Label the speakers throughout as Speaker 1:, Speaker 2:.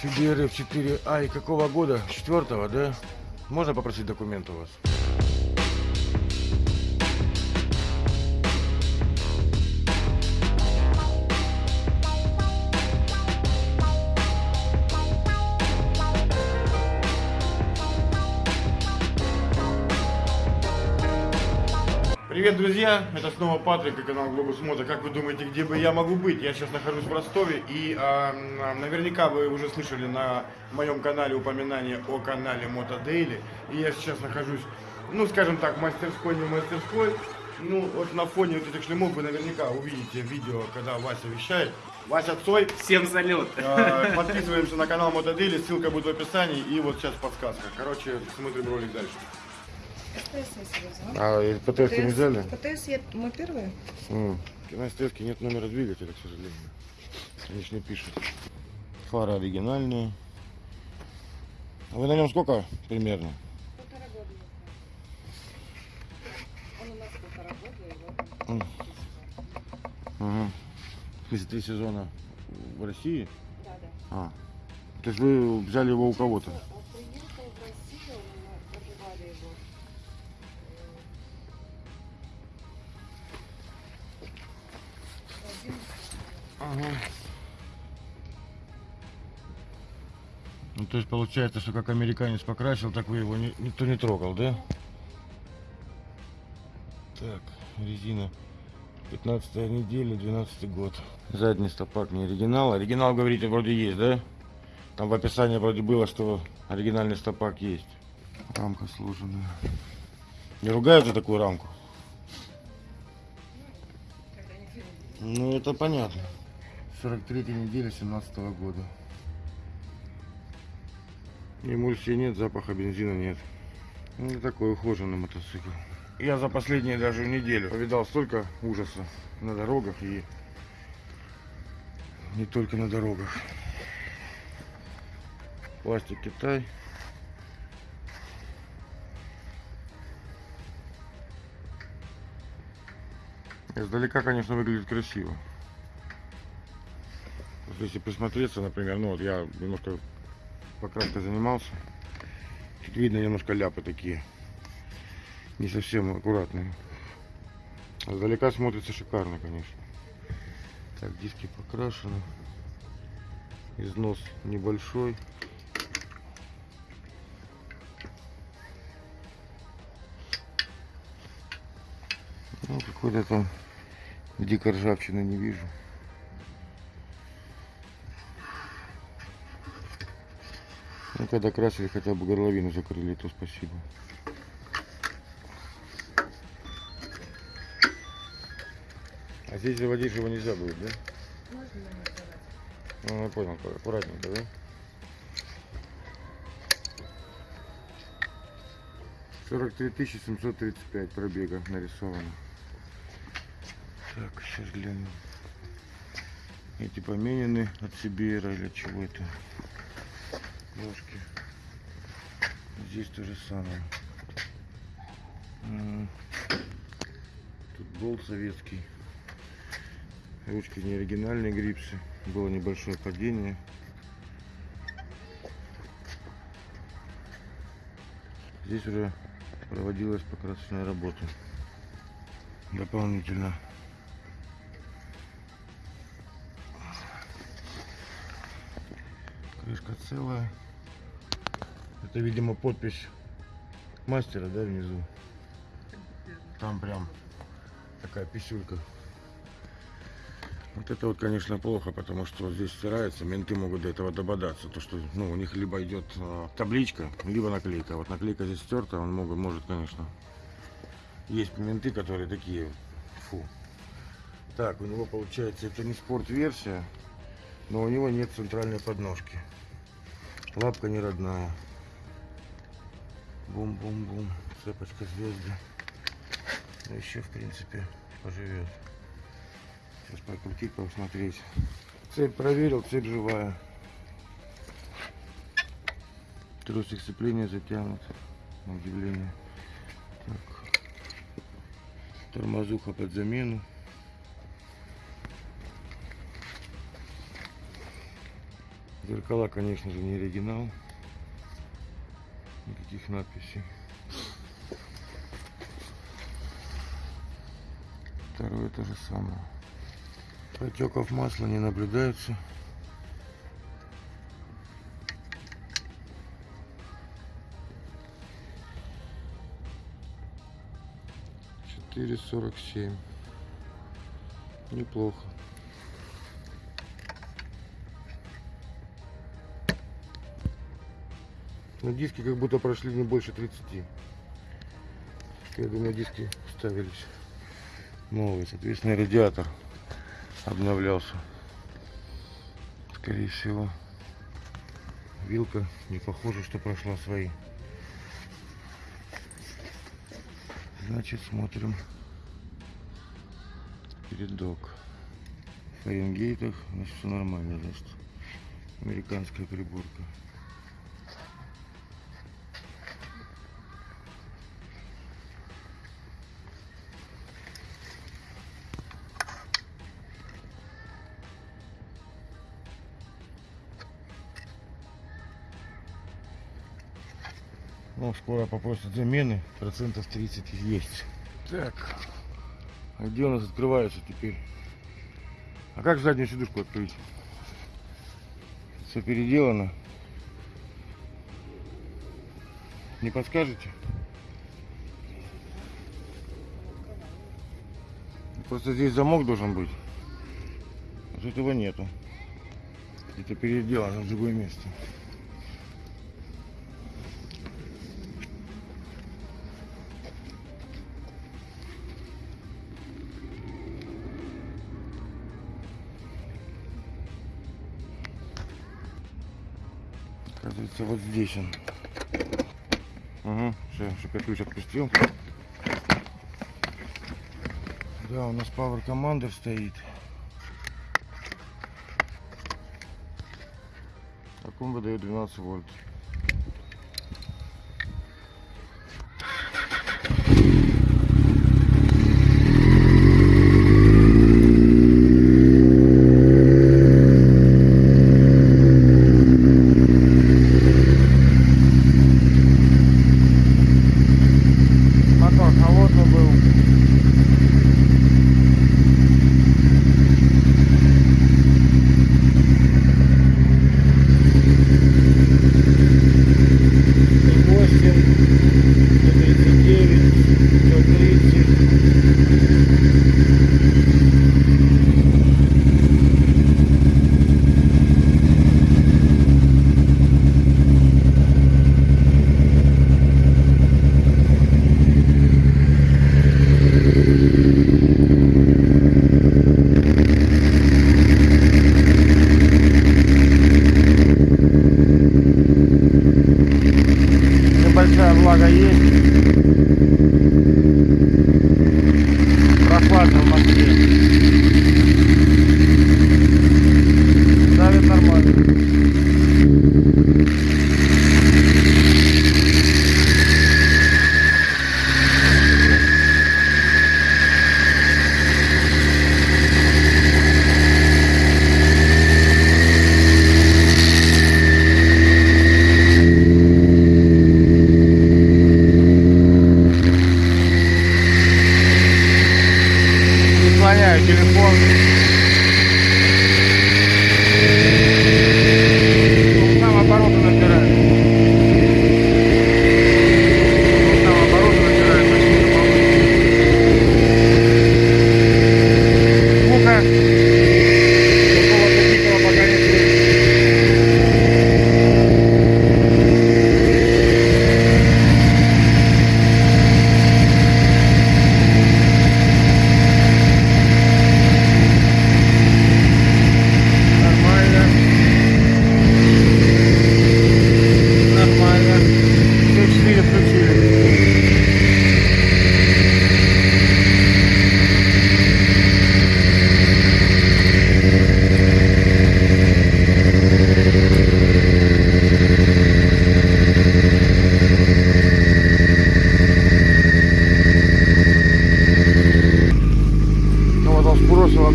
Speaker 1: Сибирь F4. Ай, какого года? Четвертого, да? Можно попросить документ у вас? Привет, друзья! Это снова Патрик и канал Глобус Мото. Как вы думаете, где бы я могу быть? Я сейчас нахожусь в Ростове и м, наверняка вы уже слышали на моем канале упоминание о канале Мото Дейли. И я сейчас нахожусь, ну скажем так, мастерской, не мастерской. Ну вот на фоне вот этих шлемов вы наверняка увидите видео, когда Вася вещает. Вася Цой.
Speaker 2: Всем салют!
Speaker 1: А, Подписываемся на канал Мото Дейли, ссылка будет в описании. И вот сейчас подсказка. Короче, смотрим ролик дальше.
Speaker 3: ПТС я себе взяла.
Speaker 1: А ПТС не взяли?
Speaker 3: ПТС я, мы первые?
Speaker 1: На стрелке нет номера двигателя, к сожалению. Они ж не пишут. Фары оригинальные. А вы на нем сколько примерно?
Speaker 3: Полтора года. Он у нас полтора года, и вот он.
Speaker 1: Ага. В смысле, три сезона в России?
Speaker 3: Да, да.
Speaker 1: А. То есть вы взяли его у кого-то? Ага. Ну, то есть получается, что как американец покрасил, так вы его ни- никто не трогал, да? Так, резина 15 неделя, 12 год. Задний стопак не оригинал. Оригинал, говорите, вроде есть, да? Там в описании вроде было, что оригинальный стопак есть. Рамка сложенная. Не ругают за такую рамку?
Speaker 3: фильм.
Speaker 1: Ну, это понятно. 43 неделя 17 года. Эмульсии нет, запаха бензина нет. Ну, такой ухоженный мотоцикл. Я за последние даже неделю повидал столько ужаса на дорогах и не только на дорогах. Пластик Китай. Издалека, конечно, выглядит красиво. Вот Если присмотреться, например, ну вот я немножко покраской занимался. Тут видно немножко ляпы такие. Не совсем аккуратные. А Издалека смотрится шикарно, конечно. Так, диски покрашены. Износ небольшой. Ну, какой-то там дикой ржавчины не вижу. Когда красили, хотя бы горловину закрыли, то спасибо. А здесь заводить его нельзя будет, да?
Speaker 3: Можно?
Speaker 1: Ну, я понял, аккуратненько, да? Сорок три тысячи семьсот тридцать пять пробега нарисовано. Так, сейчас глянем. Эти поменены от Сибира или чего это? Ножки. Здесь то же самое. Тут болт советский. Ручки не оригинальные грипсы. Было небольшое падение. Здесь уже проводилась покрасочная работа. Дополнительно. Крышка целая. Это, видимо, подпись мастера, да, внизу. Там прям такая писюлька. Вот это вот, конечно, плохо, потому что здесь стирается, менты могут до этого дободаться. То, что ну, у них либо идет э, табличка, либо наклейка. Вот наклейка здесь стерта, он могут, может, конечно. Есть менты, которые такие, фу. Так, у него получается, это не спорт-версия, но у него нет центральной подножки. Лапка не родная. Бум-бум-бум. Цепочка звезды. Ну, еще, в принципе, поживет. Сейчас прокрутить, посмотреть. Цепь проверил, цепь живая. Тросик сцепления затянут. На удивление. Так. Тормозуха под замену. Зеркала, конечно же, не оригинал. Никаких надписей. Второе то же самое. Протеков масла не наблюдается. Четыре сорок семь. Неплохо. На диски как будто прошли не больше 30. Я думаю, диски ставились новые. Соответственно, радиатор обновлялся. Скорее всего. Вилка не похоже, что прошла свои. Значит, смотрим передок. В Фаренгейтах, значит, все нормально, значит. Американская приборка. Ну, скоро попросят замены, процентов 30 есть. Так, а где у нас открывается теперь? А как заднюю сидушку открыть? Все переделано. Не подскажете? Просто здесь замок должен быть. Вот этого нету. Это переделано в другое место. Оказывается, вот здесь он. Угу, все, чтобы я ключ отпустил. Да, у нас Power Commander стоит. Он выдает 12 вольт.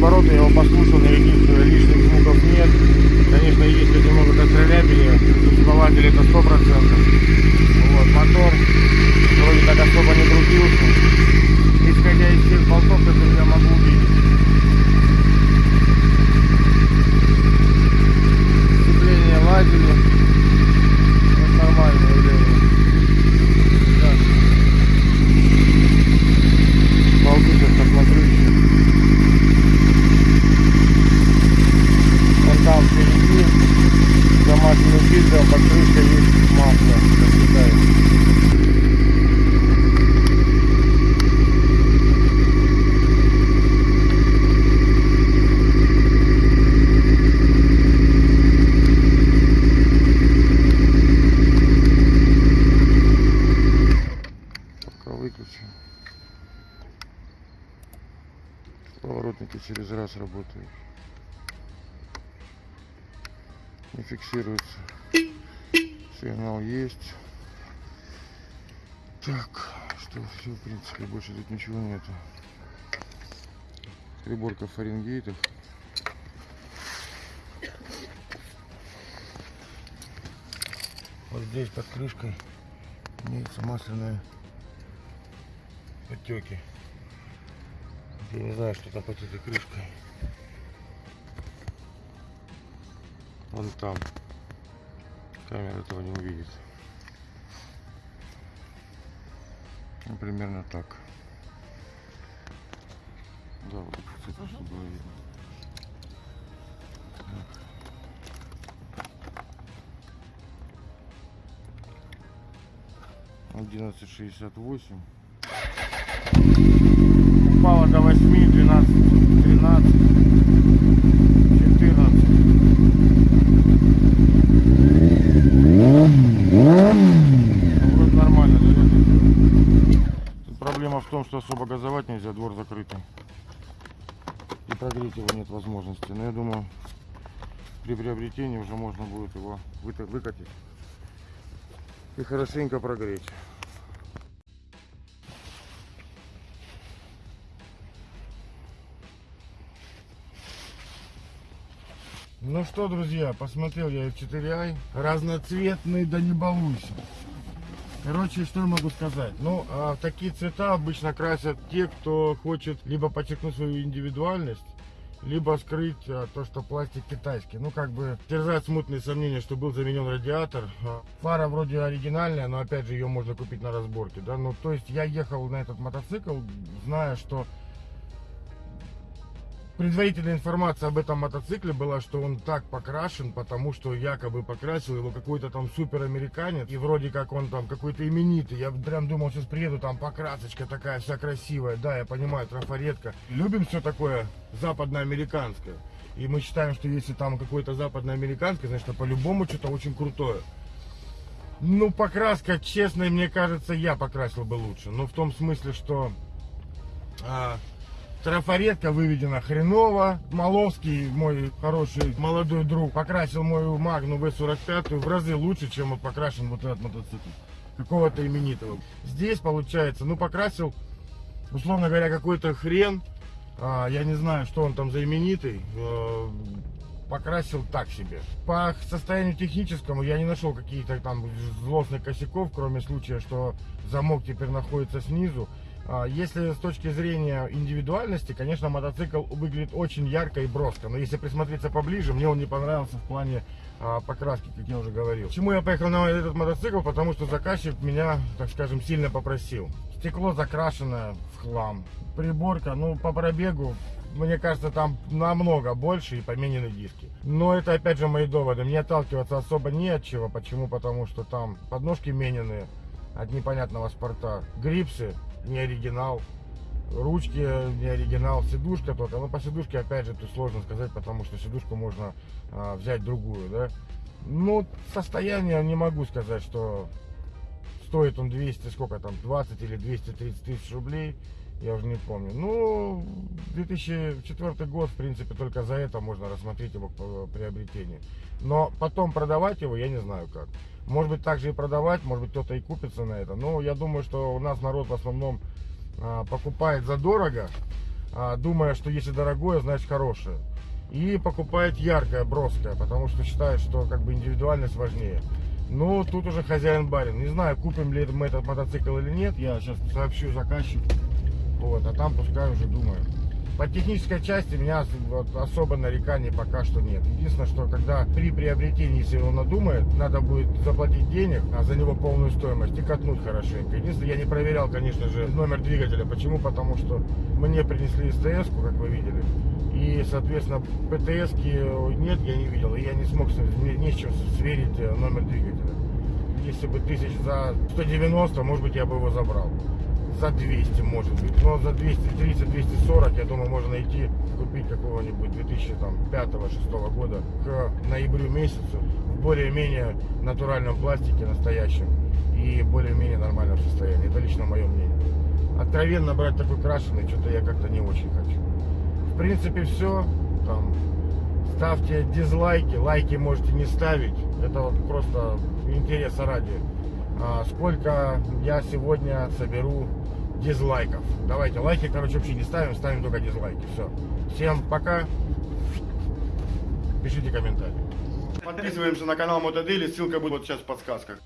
Speaker 1: обороты, я его послушал, никаких лишних звуков нет. Конечно, есть тут немного кострелябили, существователи это 100%. Вот, мотор вроде так особо не крутился. Исходя из тех Поворотники через раз работают. Не фиксируется. Сигнал есть. Так, что все, в принципе, больше тут ничего нету. Приборка фаренгейтов. Вот здесь под крышкой имеются масляные потеки. Я не знаю, что там под этой крышкой. Вон там. Камера этого не увидит. Ну, примерно так. Да, вот так, кстати, чтобы было видно. Одиннадцать шестьдесят восемь. Упало до 8, 12, 13, 14. Ну, вроде нормально, проблема в том, что особо газовать нельзя, двор закрытый. И прогреть его нет возможности. Но я думаю, при приобретении уже можно будет его выкатить и хорошенько прогреть. Ну что, друзья, посмотрел я F4i. Разноцветный, да не балуйся. Короче, что я могу сказать? Ну, а, такие цвета обычно красят те, кто хочет либо подчеркнуть свою индивидуальность, либо скрыть а, то, что пластик китайский. Ну, как бы терзают смутные сомнения, что был заменен радиатор. А, Фара вроде оригинальная, но опять же ее можно купить на разборке. Да? Ну, то есть я ехал на этот мотоцикл, зная, что Предварительная информация об этом мотоцикле была, что он так покрашен, потому что якобы покрасил его какой-то там супер американец. И вроде как он там какой-то именитый. Я прям думал, сейчас приеду, там покрасочка такая вся красивая. Да, я понимаю, трафаретка. Любим все такое западноамериканское. И мы считаем, что если там какое-то западноамериканское, значит, по-любому что-то очень крутое. Ну, покраска, честно, мне кажется, я покрасил бы лучше. Ну, в том смысле, что... а, Трафаретка выведена хреново. Маловский, мой хороший молодой друг, покрасил мою Магну В45 в разы лучше, чем вот покрашен вот этот мотоцикл. Какого-то именитого. Здесь получается, ну покрасил, условно говоря, какой-то хрен. А, я не знаю, что он там за именитый. э, покрасил так себе. По состоянию техническому я не нашел каких-то там злостных косяков, кроме случая, что замок теперь находится снизу. А, Если с точки зрения индивидуальности, конечно, мотоцикл выглядит очень ярко и броско. Но если присмотреться поближе, мне он не понравился в плане а, покраски, как я уже говорил. Почему я поехал на этот мотоцикл? Потому что заказчик меня, так скажем, сильно попросил. Стекло закрашено в хлам. Приборка, ну, по пробегу, мне кажется, там намного больше и поменены диски. Но это, опять же, мои доводы. Мне отталкиваться особо не от чего. Почему? Потому что там подножки менены от непонятного спорта. Грипсы не оригинал. Ручки не оригинал, сидушка только. Но по сидушке, опять же, тут сложно сказать, потому что сидушку можно а, взять другую, да. Ну, состояние не могу сказать, что стоит он 200, сколько там, 20 или 230 тысяч рублей, я уже не помню. Ну, 2004 год, в принципе, только за это можно рассмотреть его по приобретению. Но потом продавать его я не знаю как. Может быть, также и продавать, может быть, кто-то и купится на это. Но я думаю, что у нас народ в основном а, покупает задорого, а, думая, что если дорогое, значит хорошее. И покупает яркое, броское, потому что считает, что как бы индивидуальность важнее. Ну, тут уже хозяин барин. Не знаю, купим ли мы этот мотоцикл или нет. Я сейчас сообщу заказчику. Вот, а там пускай уже думаю. По технической части меня вот, особо нареканий пока что нет. Единственное, что когда при приобретении, если он надумает, надо будет заплатить денег, а за него полную стоимость и катнуть хорошенько. Единственное, я не проверял, конечно же, номер двигателя. Почему? Потому что мне принесли СТС, как вы видели. И, соответственно, ПТС нет, я не видел. И я не смог, не с чем сверить э, номер двигателя. Если бы тысяч за 190, может быть, я бы его забрал. За 200, может быть. Но за 230-240, я думаю, можно найти, купить какого-нибудь 2005-2006 года к ноябрю месяцу в более-менее натуральном пластике, настоящем и более-менее нормальном состоянии. Это лично мое мнение. Откровенно брать такой крашеный, что-то я как-то не очень хочу. В принципе, все. Там, ставьте дизлайки, лайки можете не ставить. Это вот просто интереса ради. А, сколько я сегодня соберу дизлайков. Давайте лайки, короче, вообще не ставим, ставим только дизлайки. Все. Всем пока. Пишите комментарии.
Speaker 4: Подписываемся на канал Мотодели, ссылка будет вот сейчас в подсказках.